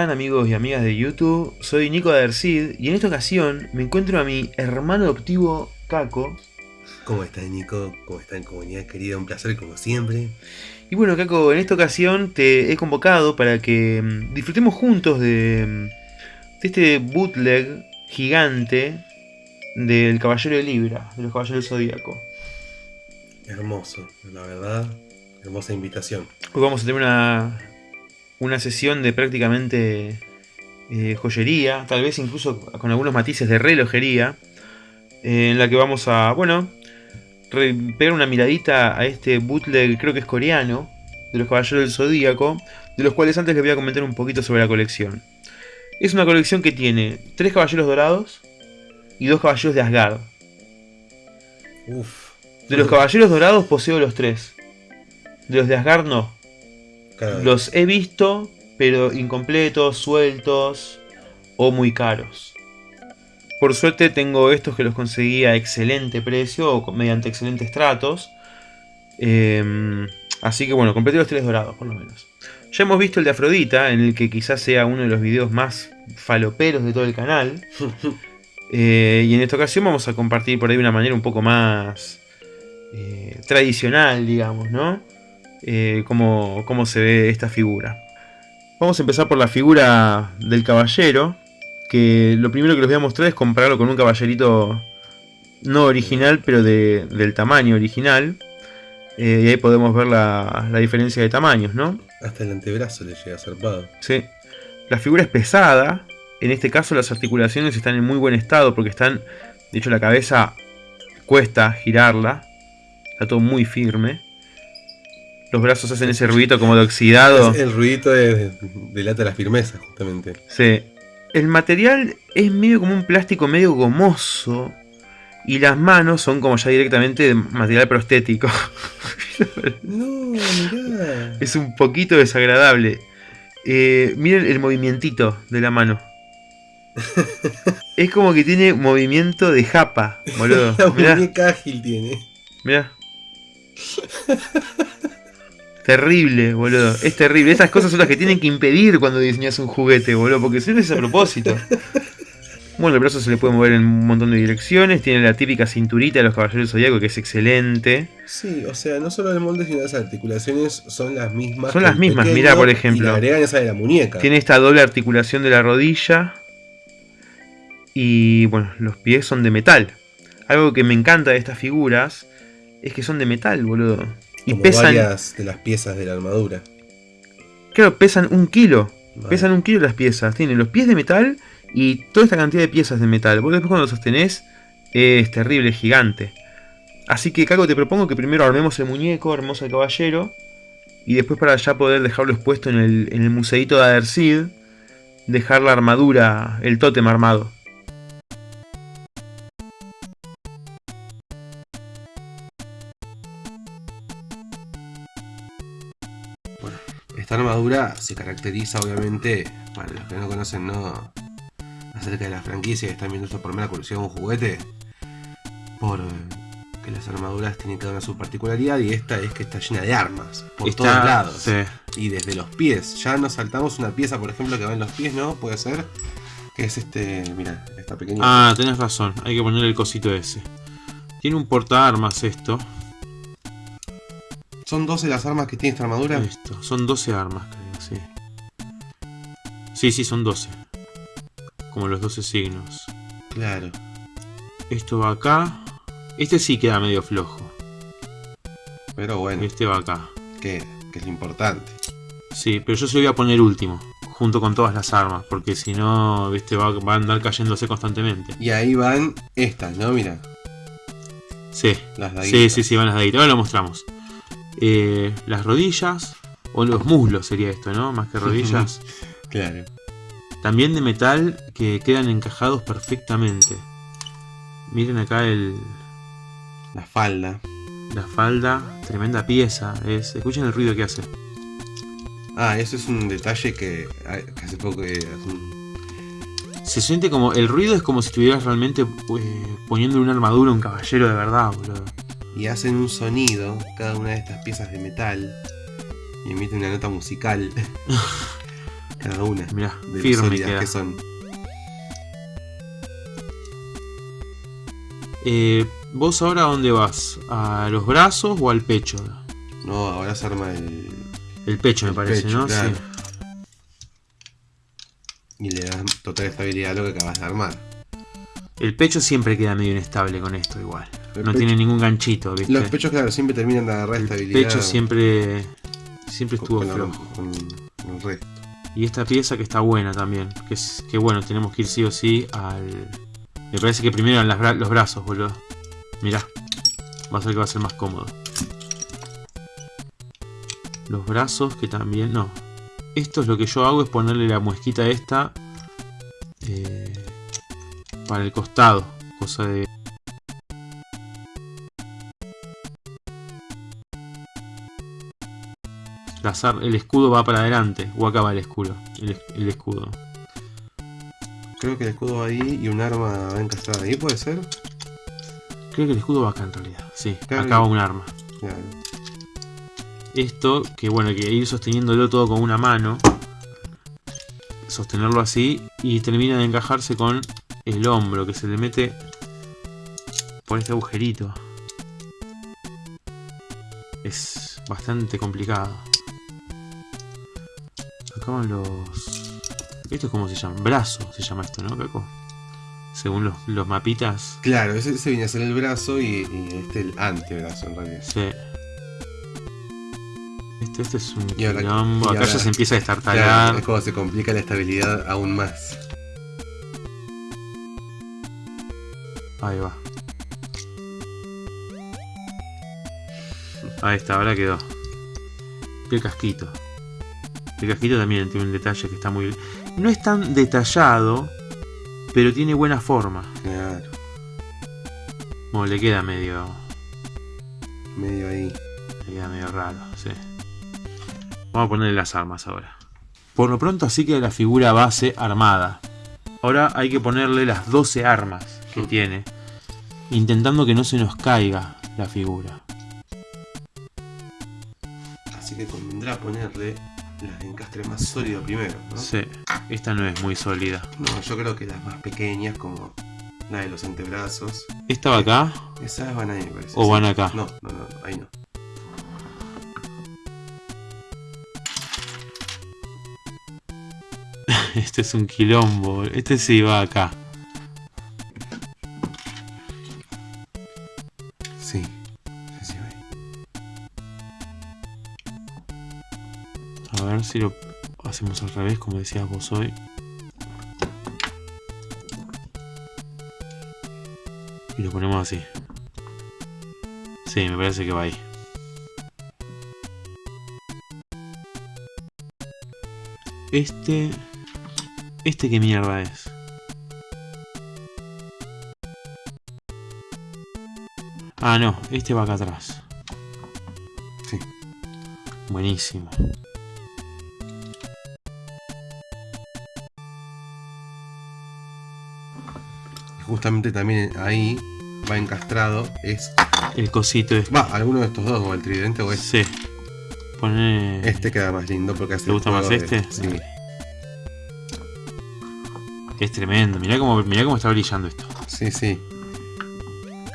están amigos y amigas de YouTube? Soy Nico Adercid y en esta ocasión me encuentro a mi hermano adoptivo Caco. ¿Cómo están Nico? ¿Cómo están comunidad querida? Un placer como siempre. Y bueno Caco, en esta ocasión te he convocado para que mm, disfrutemos juntos de, mm, de este bootleg gigante del Caballero de Libra, de los Caballeros del Zodíaco. Hermoso, la verdad. Hermosa invitación. Hoy vamos a tener una, una sesión de prácticamente eh, joyería, tal vez incluso con algunos matices de relojería, eh, en la que vamos a, bueno, pegar una miradita a este bootleg, creo que es coreano, de los Caballeros del Zodíaco, de los cuales antes les voy a comentar un poquito sobre la colección. Es una colección que tiene tres Caballeros Dorados y dos Caballeros de Asgard. Uf. De los Caballeros Dorados poseo los tres. De los de Asgard no. Claro, Los he visto, pero incompletos, sueltos o muy caros. Por suerte tengo estos que los conseguí a excelente precio o mediante excelentes tratos. Em, así que bueno, completé los tres dorados por lo menos. Ya hemos visto el de Afrodita, en el que quizás sea uno de los videos más faloperos de todo el canal. Eh, y en esta ocasión vamos a compartir por ahí de una manera un poco más eh, tradicional, digamos, ¿no? Eh, cómo, cómo se ve esta figura. Vamos a empezar por la figura del caballero, que lo primero que les voy a mostrar es compararlo con un caballerito no original, pero de- del tamaño original. Eh, y ahí podemos ver la, la diferencia de tamaños, ¿no? Hasta el antebrazo le llega zarpado. Sí. La figura es pesada. En este caso las articulaciones están en muy buen estado porque están... De hecho la cabeza cuesta girarla. Está todo muy firme. Los brazos hacen ese ruidito como de oxidado. El ruidito es- delata la firmeza, justamente. Sí. El material es medio como un plástico medio gomoso. Y las manos son como ya directamente de material prostético. No, mirá. es un poquito desagradable. Eh, miren el movimientito de la mano. es como que tiene movimiento de japa, boludo. La muñeca ágil tiene. mirá. Terrible, boludo. Es terrible. Estas cosas son las que tienen que impedir cuando diseñas un juguete, boludo. Porque si no es a propósito. Bueno, el brazo se le puede mover en un montón de direcciones. Tiene la típica cinturita de los caballeros zodiaco que es excelente. Sí, o sea, no solo el molde, sino las articulaciones son las mismas. Son las mismas, mirá, por Y ejemplo. le agregan esa de la muñeca. Tiene esta doble articulación de la rodilla. Y bueno, los pies son de metal. Algo que me encanta de estas figuras es que son de metal, boludo. Y Como pesan. varias de las piezas de la armadura. Claro, pesan un kilo. Vale. Pesan un kilo las piezas. Tienen los pies de metal y toda esta cantidad de piezas de metal. Vos después cuando lo sostenés es terrible, gigante. Así que, Caco, te propongo que primero armemos el muñeco, armemos al caballero. Y después para ya poder dejarlo expuesto en el, en el museito de Adercid, dejar la armadura, el tótem armado. Esta armadura se caracteriza, obviamente, para los que no conocen, no acerca de la franquicia y están viendo esto por mera curiosidad de un juguete, por que las armaduras tienen cada una su particularidad y esta es que está llena de armas por Está- todos lados sí. y desde los pies. Ya nos saltamos una pieza, por ejemplo, que va en los pies, ¿no? Puede ser que es este, mira, esta pequeña. Ah, tenés razón, hay que poner el cosito ese. Tiene un portaarmas esto. Son 12 las armas que tiene esta armadura. Esto, son 12 armas, creo, sí. Sí, sí, son 12. Como los 12 signos. Claro. Esto va acá. Este sí queda medio flojo. Pero bueno, Este va acá. que, que es lo importante. Sí, pero yo se lo voy a poner último. Junto con todas las armas. Porque si no, este va, va a andar cayéndose constantemente. Y ahí van estas, ¿no? Mira, Sí, las de sí, sí, sí, van las ahí. Ahora lo mostramos. Eh, las rodillas. O los muslos sería esto, ¿no? Más que rodillas. Claro. También de metal que quedan encajados perfectamente. Miren acá el, La falda. la falda, tremenda pieza. Es, escuchen el ruido que hace. Ah, eso es un detalle que, que hace poco eh, hace un- Se siente como. El ruido es como si estuvieras realmente eh, poniendo una armadura a un caballero de verdad, boludo. Y hacen un sonido cada una de estas piezas de metal y emite una nota musical. Cada una. Mirá, De firme sólidas queda. que son. Eh, ¿Vos ahora a dónde vas? ¿A los brazos o al pecho? No, ahora se arma el. El pecho me parece, pecho, ¿no? claro. Sí. Y le das total estabilidad a lo que acabas de armar. El pecho siempre queda medio inestable con esto igual. El no pecho- tiene ningún ganchito, ¿viste? Los pechos, claro, siempre terminan de agarrar el estabilidad. pecho siempre siempre con- estuvo con flojo. con el resto. Y esta pieza que está buena también. Que es que bueno, tenemos que ir sí o sí al. Me parece que primero las bra- los brazos, boludo. Mirá. Va a ser que va a ser más cómodo. Los brazos que también. No. Esto es lo que yo hago es ponerle la muesquita esta. eh, para el costado. Cosa de. El escudo va para adelante. O acá va el escudo. El, es- el escudo. Creo que el escudo va ahí y un arma va encastrada ahí, ¿puede ser? Creo que el escudo va acá en realidad. Sí, Claro. acá va un arma. Claro. Esto, que bueno, que ir sosteniéndolo todo con una mano. Sostenerlo así. Y termina de encajarse con el hombro. Que se le mete por este agujerito. Es bastante complicado. Van los... ¿Esto es cómo se llama? Brazo se llama esto, ¿no, Caco? Según los, los mapitas. Claro, ese, ese viene a ser el brazo y, y este el antebrazo en realidad. Sí. Este, este es un Y ahora- quilombo. y Acá ahora- ya se empieza a destartalar. es como se complica la estabilidad aún más. Ahí va. Ahí está, ahora quedó. El casquito. El casquito también tiene un detalle que está muy... No es tan detallado, pero tiene buena forma. Claro, Bueno, le queda medio... medio ahí. Le queda medio raro, sí. Vamos a ponerle las armas ahora. Por lo pronto así queda la figura base armada. Ahora hay que ponerle las 12 armas que tiene. Intentando que no se nos caiga la figura. Así que convendrá ponerle las de encastre más sólido primero, ¿no? Sí, esta no es muy sólida. No, yo creo que las más pequeñas, como la de los antebrazos, ¿Esta va acá esas van ahí, me parece. o sí. van acá? No, no, no, no, ahí no. Este es un quilombo. Este sí va acá. A ver si lo hacemos al revés, como decías vos hoy. Y lo ponemos así. Sí, me parece que va ahí. Este... ¿Este qué mierda es? Ah, no, este va acá atrás. Sí. Buenísimo. Justamente también ahí va encastrado es. El cosito este. Va, alguno de estos dos, o el tridente o este. Sí. Pone. Este queda más lindo porque hace ¿Te gusta más de- este? Sí. Es tremendo. Mirá cómo, mirá cómo está brillando esto. Sí, sí.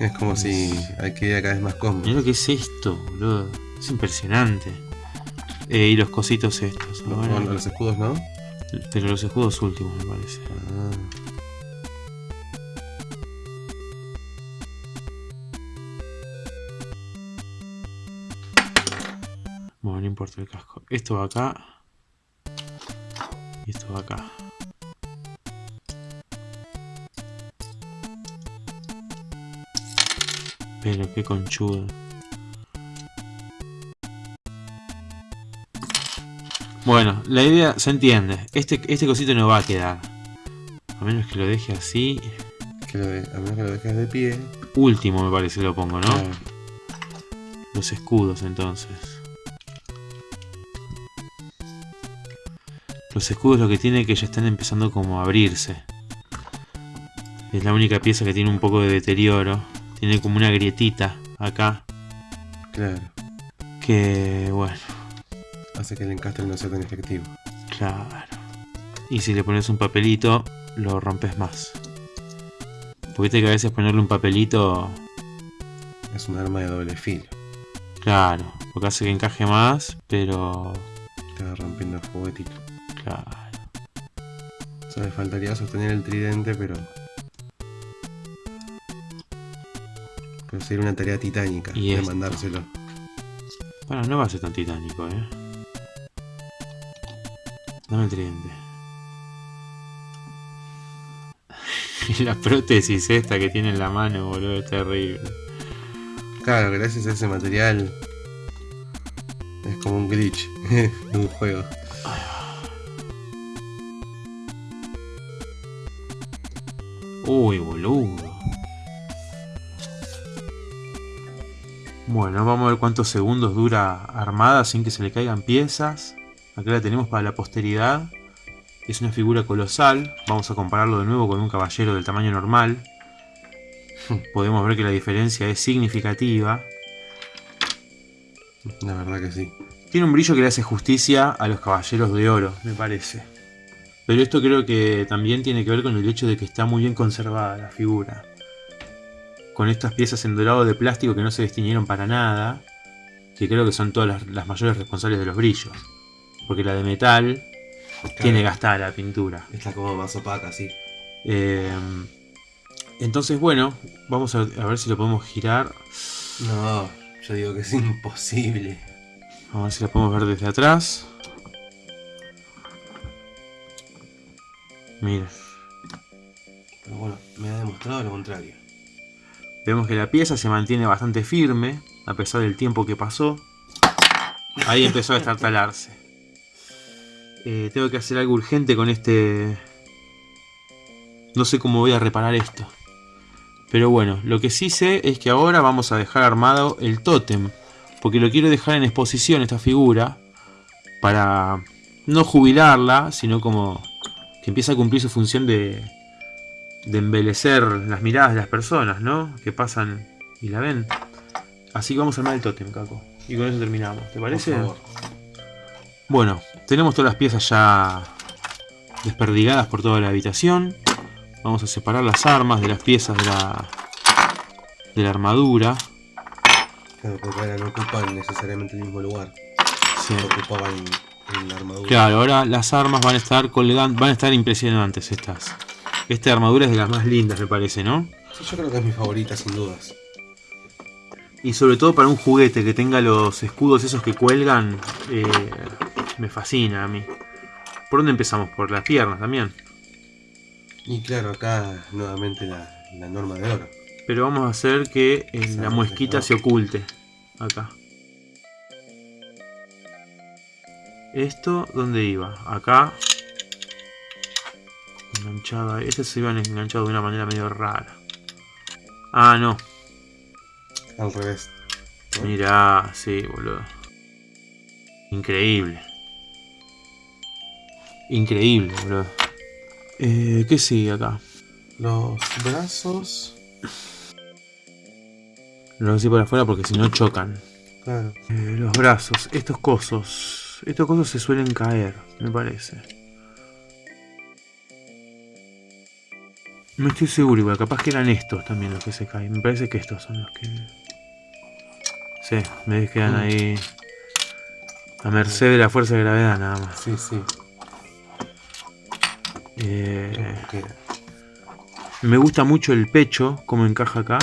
Es como si hay que ir cada vez más cómodo. Mirá lo que es esto, boludo. Es impresionante. Eh, y los cositos estos. No, ahora. no, los escudos no. Pero los escudos últimos, me parece. Ah, Bueno, no importa el casco. Esto va acá. Y esto va acá. Pero qué conchudo. Bueno, la idea se entiende. Este, este cosito no va a quedar. A menos que lo deje así. que lo de- a menos que lo dejes de pie. Último me parece lo pongo, ¿no? Claro. Los escudos entonces. Los escudos lo que tiene es que ya están empezando como a abrirse. Es la única pieza que tiene un poco de deterioro. Tiene como una grietita acá. Claro. Que bueno, Hace que el encastre no sea tan efectivo. claro. Y si le pones un papelito, lo rompes más. Porque viste que a veces ponerle un papelito, Es un arma de doble filo. claro, porque hace que encaje más, pero Te va rompiendo el juguetito. Claro. Solo le faltaría sostener el tridente, pero. Pero sería una tarea titánica Y de esto. mandárselo. Bueno, no va a ser tan titánico, eh. Dame el tridente. la prótesis esta que tiene en la mano, boludo, es terrible. Claro, gracias a ese material. Es como un glitch de un juego. Uy, boludo. Bueno, vamos a ver cuántos segundos dura armada sin que se le caigan piezas. Acá la tenemos para la posteridad. Es una figura colosal. Vamos a compararlo de nuevo con un caballero del tamaño normal. Podemos ver que la diferencia es significativa. La verdad que sí. Tiene un brillo que le hace justicia a los caballeros de oro, me parece. Pero esto creo que también tiene que ver con el hecho de que está muy bien conservada la figura. Con estas piezas en dorado de plástico que no se destiñeron para nada. Que creo que son todas las, las mayores responsables de los brillos. Porque la de metal tiene gastada la pintura. Está como más opaca, sí. Eh, entonces, bueno, vamos a, a ver si lo podemos girar. No, yo digo que es imposible. Vamos a ver si la podemos ver desde atrás. Mira. Pero bueno, me ha demostrado lo contrario. Vemos que la pieza se mantiene bastante firme, a pesar del tiempo que pasó. Ahí empezó a estartalarse. Eh, tengo que hacer algo urgente con este... No sé cómo voy a reparar esto. Pero bueno, lo que sí sé es que ahora vamos a dejar armado el tótem. Porque lo quiero dejar en exposición esta figura. Para no jubilarla, sino como que empieza a cumplir su función de, de embelecer las miradas de las personas, ¿no? Que pasan y la ven. Así que vamos a armar el tótem, Caco. Y con eso terminamos, ¿te parece? Por favor. Bueno, tenemos todas las piezas ya desperdigadas por toda la habitación. Vamos a separar las armas de las piezas de la, de la armadura. Claro, porque ahora no ocupan necesariamente el mismo lugar. Sí. Ocupaban en la armadura. Claro, ahora las armas van a estar colgando, van a estar impresionantes estas. Esta armadura es de las más lindas, me parece, ¿no? Sí, yo creo que es mi favorita, sin dudas. Y sobre todo para un juguete que tenga los escudos esos que cuelgan, eh, me fascina a mí. ¿Por dónde empezamos? Por las piernas también. Y claro, acá nuevamente la, la norma de oro. Pero vamos a hacer que eh, Se la muesquita se oculte. Acá. Esto, ¿dónde iba? Acá. Enganchado ahí. Este se iban enganchado de una manera medio rara. Ah, no. Al revés. Mirá, sí, boludo. Increíble. Increíble, boludo. Eh, ¿Qué sigue acá? Los brazos. Lo voy a por afuera porque si no chocan. Claro. Eh, los brazos, estos cosos. Estos cosos se suelen caer, me parece. No estoy seguro, igual, capaz que eran estos también los que se caen. Me parece que estos son los que. Sí, me quedan Mm. ahí. A merced de la fuerza de gravedad, nada más. Sí, sí. Eh, me gusta mucho el pecho, como encaja acá.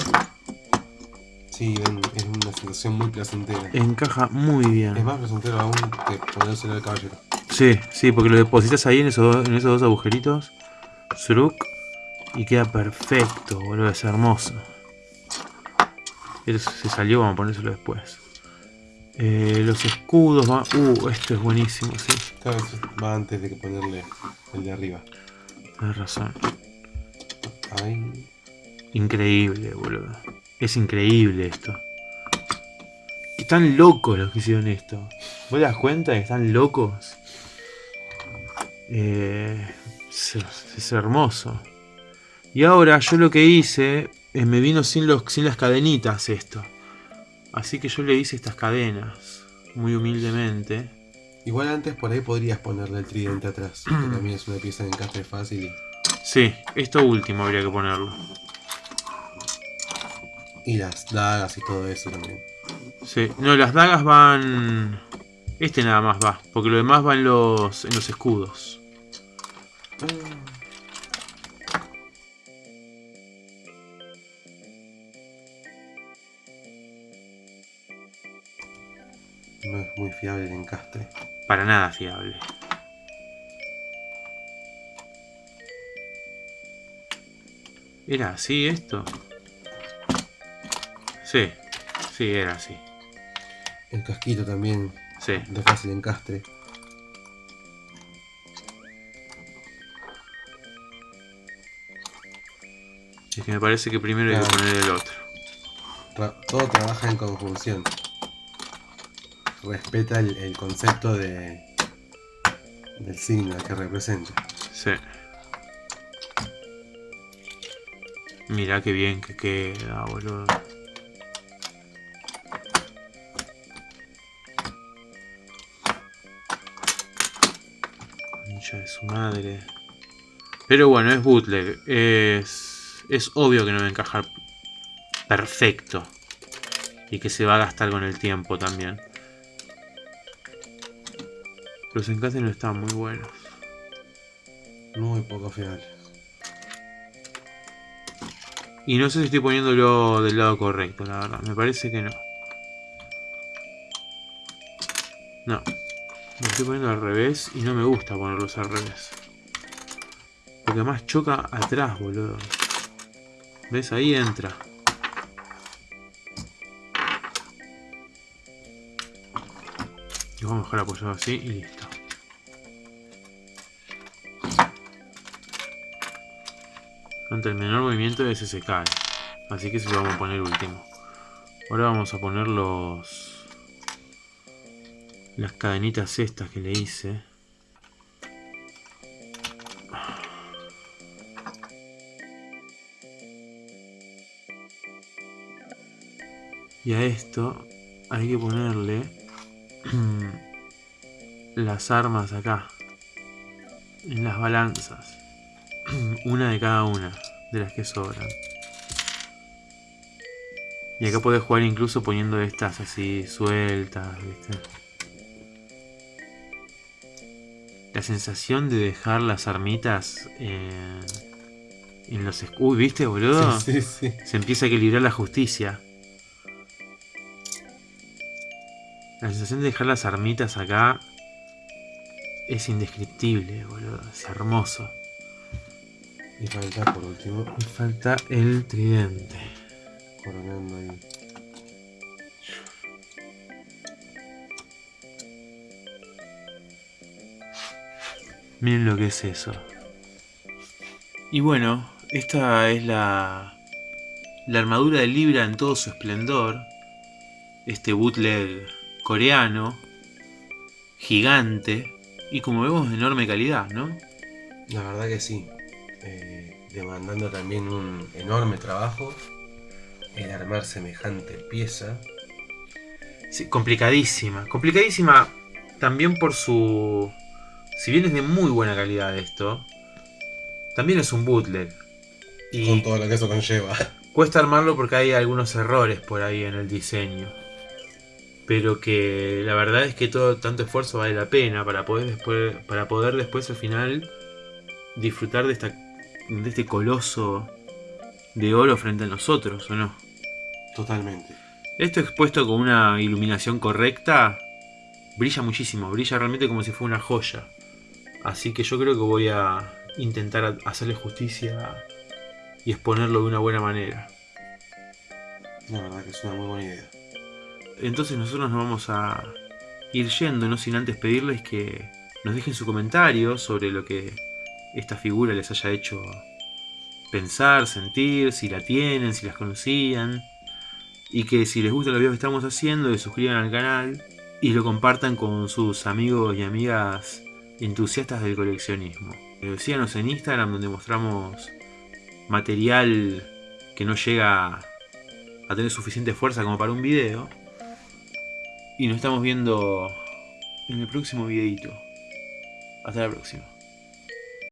Sí, es una sensación muy placentera. Encaja muy bien. Es más placentero aún que ponérselo al caballero. Sí, sí, porque lo depositas ahí en esos, dos- en esos dos agujeritos. Sruk. Y queda perfecto, boludo. Es hermoso. Se salió, vamos a ponérselo después. Eh, los escudos van... Uh, esto es buenísimo, sí. Vez va antes de que ponerle el de arriba. Tienes razón. Ahí. Increíble, boludo. Es increíble esto. Están locos los que hicieron esto. ¿Vos te das cuenta de que están locos? Eh, es, es hermoso. Y ahora yo lo que hice, eh, me vino sin, los, sin las cadenitas esto. Así que yo le hice estas cadenas, muy humildemente. Igual antes por ahí podrías ponerle el tridente atrás, que también es una pieza de encastre fácil y, Sí, esto último habría que ponerlo. Y las dagas y todo eso también. Sí, no, las dagas van... Este nada más va, porque lo demás va en los, en los escudos. No es muy fiable el encastre. Para nada fiable. ¿Era así esto? Sí, sí, era así. El casquito también Sí. de fácil encastre. Es que me parece que primero hay que poner el otro. Tra- todo trabaja en conjunción. Respeta el, el concepto de del signo que representa. Sí. Mira qué bien que queda, boludo. Concha de su madre. Pero bueno, es bootleg. Es, es obvio que no va a encajar perfecto. Y que se va a gastar con el tiempo también. Los encajes no están muy buenos. Muy poco fiable. Y no sé si estoy poniéndolo del lado correcto, la verdad. Me parece que no. No. Lo estoy poniendo al revés y no me gusta ponerlos al revés. Porque además choca atrás, boludo. ¿Ves? Ahí entra. Lo vamos a dejar apoyado así y listo. Ante el menor movimiento ese se cae. Así que se lo vamos a poner último. Ahora vamos a poner los... Las cadenitas estas que le hice. Y a esto hay que ponerle las armas acá. En las balanzas. una de cada una de las que sobran. Y acá podés jugar incluso poniendo estas así sueltas, ¿viste? La sensación de dejar las armitas en, en los escudos, ¿viste, boludo? Sí, sí, sí. Se empieza a equilibrar la justicia. La sensación de dejar las armitas acá es indescriptible, boludo. Es hermoso. Y falta por último, Me falta el tridente. coronando ahí. Miren lo que es eso. Y bueno, esta es la, la armadura de Libra en todo su esplendor. Este bootleg coreano, gigante y como vemos de enorme calidad, ¿no? La verdad que sí. Eh, demandando también un enorme trabajo el armar semejante pieza. Sí, complicadísima. Complicadísima también por su... Si bien es de muy buena calidad esto, también es un bootleg. Y Con todo lo que eso conlleva. Cuesta armarlo porque hay algunos errores por ahí en el diseño. Pero que la verdad es que todo tanto esfuerzo vale la pena para poder después, para poder después al final disfrutar de esta de este coloso de oro frente a nosotros, ¿o no? Totalmente. Esto expuesto con una iluminación correcta brilla muchísimo, brilla realmente como si fuera una joya. Así que yo creo que voy a intentar hacerle justicia y exponerlo de una buena manera. La verdad que es una muy buena idea. Entonces nosotros nos vamos a ir yendo, no sin antes pedirles que nos dejen su comentario sobre lo que esta figura les haya hecho pensar, sentir, si la tienen, si las conocían. Y que si les gusta los videos que estamos haciendo, se suscriban al canal y lo compartan con sus amigos y amigas entusiastas del coleccionismo. Síganos en Instagram donde mostramos material que no llega a tener suficiente fuerza como para un video. Y nos estamos viendo en el próximo videito. Hasta la próxima.